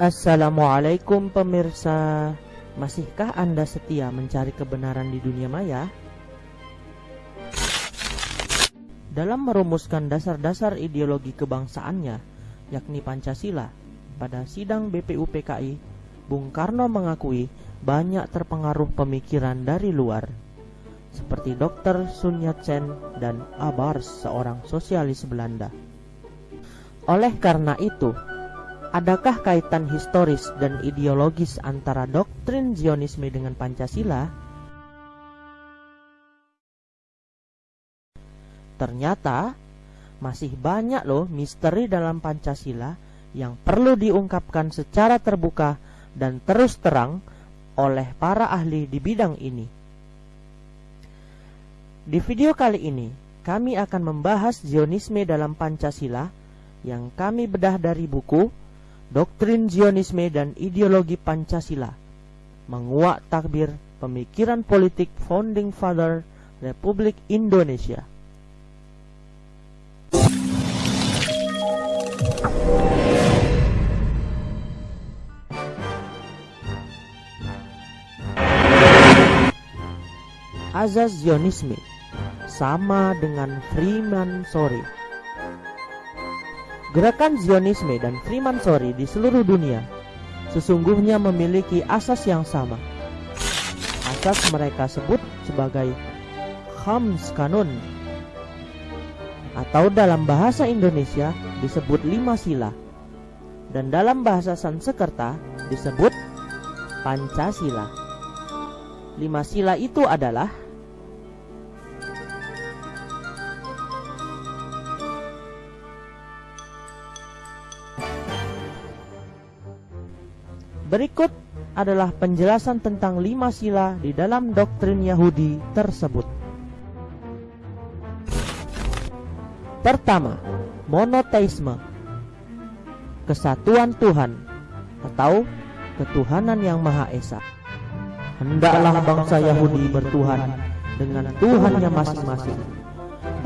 Assalamualaikum pemirsa Masihkah Anda setia mencari kebenaran di dunia maya? Dalam merumuskan dasar-dasar ideologi kebangsaannya yakni Pancasila pada sidang BPUPKI Bung Karno mengakui banyak terpengaruh pemikiran dari luar seperti Dr. Sun Yat-sen dan Abars seorang sosialis Belanda oleh karena itu, adakah kaitan historis dan ideologis antara doktrin Zionisme dengan Pancasila? Ternyata masih banyak loh misteri dalam Pancasila yang perlu diungkapkan secara terbuka dan terus terang oleh para ahli di bidang ini. Di video kali ini, kami akan membahas Zionisme dalam Pancasila yang kami bedah dari buku Doktrin Zionisme dan Ideologi Pancasila Menguak Takbir Pemikiran Politik Founding Father Republik Indonesia. Azaz Zionisme sama dengan Freeman Sorry Gerakan Zionisme dan Freemasonry di seluruh dunia sesungguhnya memiliki asas yang sama. Asas mereka sebut sebagai Khams Kanun atau dalam bahasa Indonesia disebut lima sila dan dalam bahasa Sanskerta disebut Pancasila. Lima sila itu adalah Berikut adalah penjelasan tentang lima sila di dalam doktrin Yahudi tersebut. Pertama, monoteisme. Kesatuan Tuhan atau ketuhanan yang Maha Esa. Hendaklah bangsa Yahudi bertuhan dengan Tuhannya masing-masing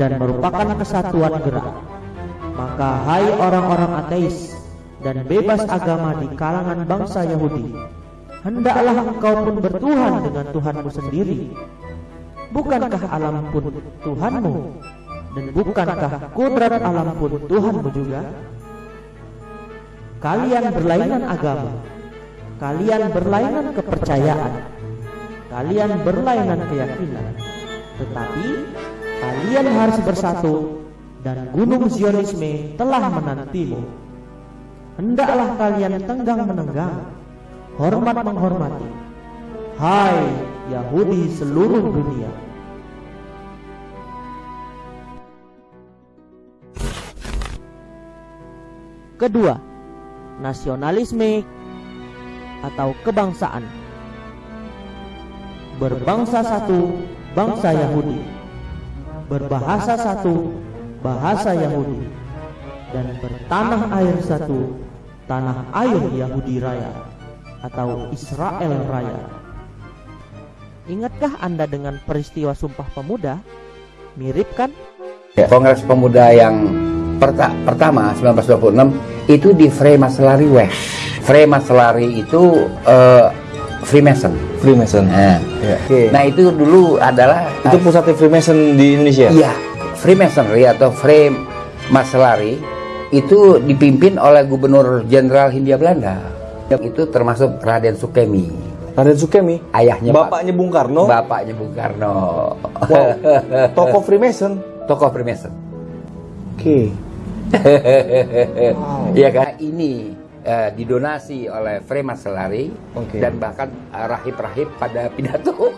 dan merupakan kesatuan gerak. Maka hai orang-orang ateis, dan bebas agama di kalangan bangsa Yahudi. Hendaklah engkau pun bertuhan dengan Tuhanmu sendiri. Bukankah alam pun Tuhanmu? Dan bukankah kudrat alam pun Tuhanmu juga? Kalian berlainan agama. Kalian berlainan kepercayaan. Kalian berlainan keyakinan. Tetapi kalian harus bersatu dan gunung Zionisme telah menantimu hendaklah kalian tenggang menenggang, hormat menghormati. Hai Yahudi seluruh dunia. Kedua, nasionalisme atau kebangsaan. Berbangsa satu, bangsa Yahudi. Berbahasa satu, bahasa Yahudi. Dan bertanah air satu, tanah air Yahudi Raya atau Israel Raya. Ingatkah Anda dengan peristiwa Sumpah Pemuda? Mirip kan? Ya, Kongres Pemuda yang perta pertama 1926 itu di Freemasonry West. Freemasonry itu uh, Freemason. Freemason. Nah, ya. okay. nah itu dulu adalah itu pusatnya Freemason di Indonesia. Iya, Freemasonry atau Freemasonry itu dipimpin oleh Gubernur Jenderal Hindia Belanda. Itu termasuk Raden Sukemi. Raden Sukemi, ayahnya bapaknya Bung Karno. Bapaknya Bung Karno. Wow. Tokoh Freemason. Tokoh Freemason. Oke. Okay. wow. Ya kan ini uh, didonasi oleh Freemasonry okay. dan bahkan uh, rahib-rahib pada pidato.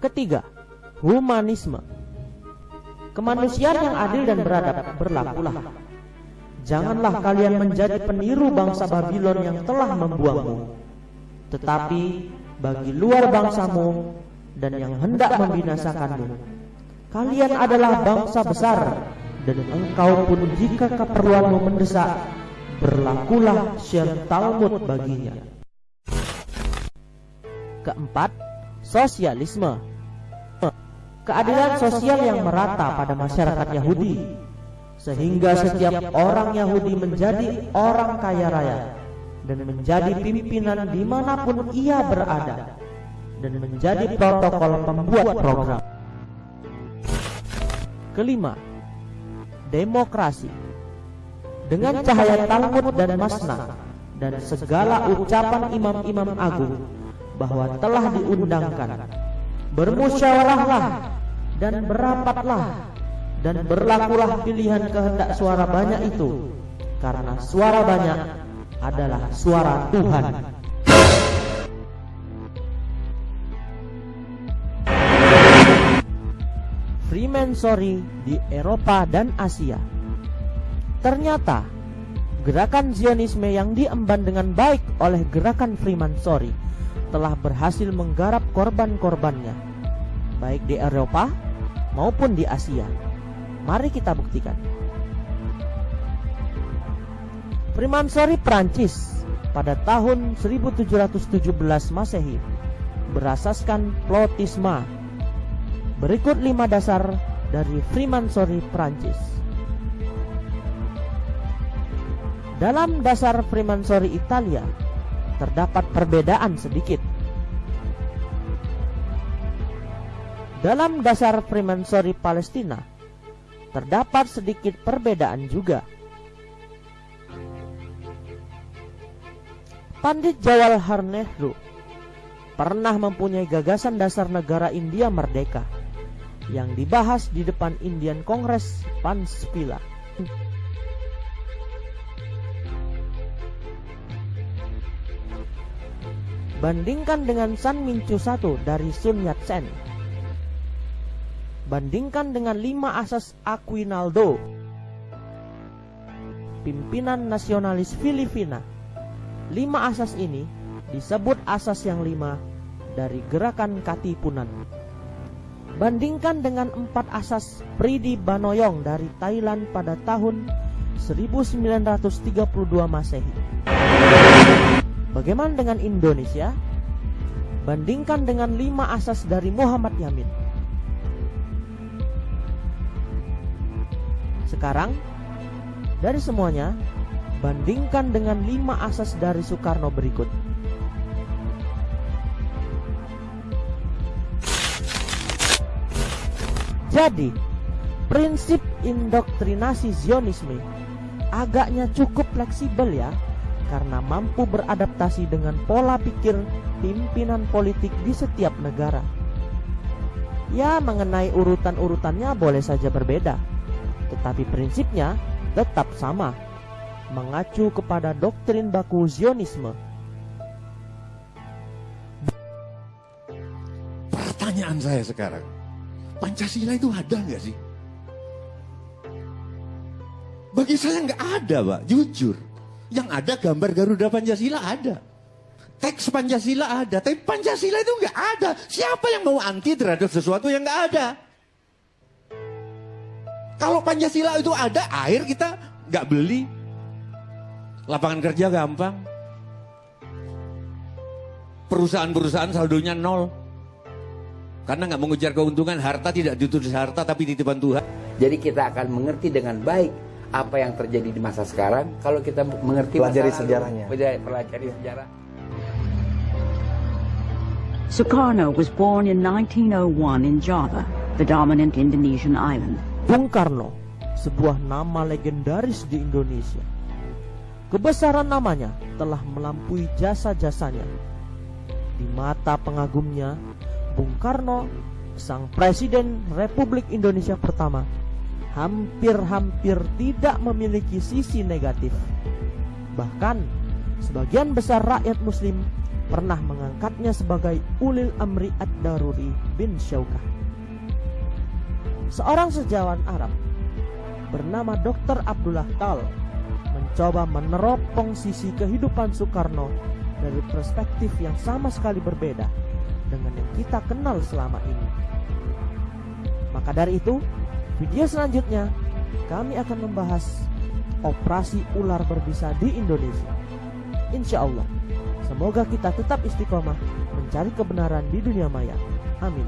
Ketiga, humanisme. Kemanusiaan yang adil dan beradab berlakulah. Janganlah kalian menjadi peniru bangsa Babylon yang telah membuangmu. Tetapi bagi luar bangsamu dan yang hendak membinasakanmu, kalian adalah bangsa besar dan engkau pun jika keperluanmu mendesak, berlakulah syir Talmud baginya. Keempat, sosialisme keadilan sosial yang merata pada masyarakat Yahudi, sehingga setiap orang Yahudi menjadi orang kaya raya dan menjadi pimpinan di mana pun ia berada dan menjadi protokol pembuat program. Kelima, demokrasi. Dengan cahaya Talmud dan Masna dan segala ucapan imam-imam agung bahwa telah diundangkan, bermusyawarahlah dan berapatlah dan berlakulah pilihan kehendak suara banyak itu karena suara banyak adalah suara Tuhan. Freemasonry di Eropa dan Asia. Ternyata gerakan Zionisme yang diemban dengan baik oleh gerakan Freemasonry telah berhasil menggarap korban-korbannya baik di Eropa maupun di Asia. Mari kita buktikan. Freemasonry Prancis pada tahun 1717 Masehi berasaskan plotisma Berikut lima dasar dari Freemasonry Prancis. Dalam dasar Freemasonry Italia terdapat perbedaan sedikit. Dalam dasar Freemasonry Palestina terdapat sedikit perbedaan juga. Pandit Jawaharlal Nehru pernah mempunyai gagasan dasar negara India merdeka yang dibahas di depan Indian Congress Panspila. Bandingkan dengan San Minchu 1 dari Sun Yat-sen. Bandingkan dengan lima asas Aquinaldo, pimpinan nasionalis Filipina. Lima asas ini disebut asas yang lima dari gerakan Katipunan. Bandingkan dengan empat asas Pridi Banoyong dari Thailand pada tahun 1932 Masehi. Bagaimana dengan Indonesia? Bandingkan dengan lima asas dari Muhammad Yamin. Sekarang, dari semuanya, bandingkan dengan lima asas dari Soekarno berikut. Jadi, prinsip indoktrinasi Zionisme agaknya cukup fleksibel ya, karena mampu beradaptasi dengan pola pikir pimpinan politik di setiap negara. Ya, mengenai urutan-urutannya boleh saja berbeda, tetapi prinsipnya tetap sama, mengacu kepada doktrin baku Zionisme. Pertanyaan saya sekarang, Pancasila itu ada nggak sih? Bagi saya nggak ada, Pak. Jujur. Yang ada gambar Garuda Pancasila ada. Teks Pancasila ada, tapi Pancasila itu nggak ada. Siapa yang mau anti terhadap sesuatu yang nggak ada? Kalau Pancasila itu ada, air kita nggak beli. Lapangan kerja gampang. Perusahaan-perusahaan saldonya nol. Karena nggak mengejar keuntungan, harta tidak ditulis harta tapi titipan Tuhan. Jadi kita akan mengerti dengan baik apa yang terjadi di masa sekarang kalau kita mengerti Pelajari masa lalu. sejarahnya. Pelajari, pelajari sejarah. Sukarno was born in 1901 in Java, the dominant Indonesian island. Bung Karno, sebuah nama legendaris di Indonesia. Kebesaran namanya telah melampaui jasa-jasanya. Di mata pengagumnya, Bung Karno, sang Presiden Republik Indonesia pertama, hampir-hampir tidak memiliki sisi negatif. Bahkan, sebagian besar rakyat muslim pernah mengangkatnya sebagai ulil amri ad-daruri bin Syaukah. Seorang sejawat Arab bernama Dr. Abdullah Tal mencoba meneropong sisi kehidupan Soekarno dari perspektif yang sama sekali berbeda dengan yang kita kenal selama ini. Maka dari itu, video selanjutnya kami akan membahas operasi ular berbisa di Indonesia. Insya Allah, semoga kita tetap istiqomah mencari kebenaran di dunia maya. Amin.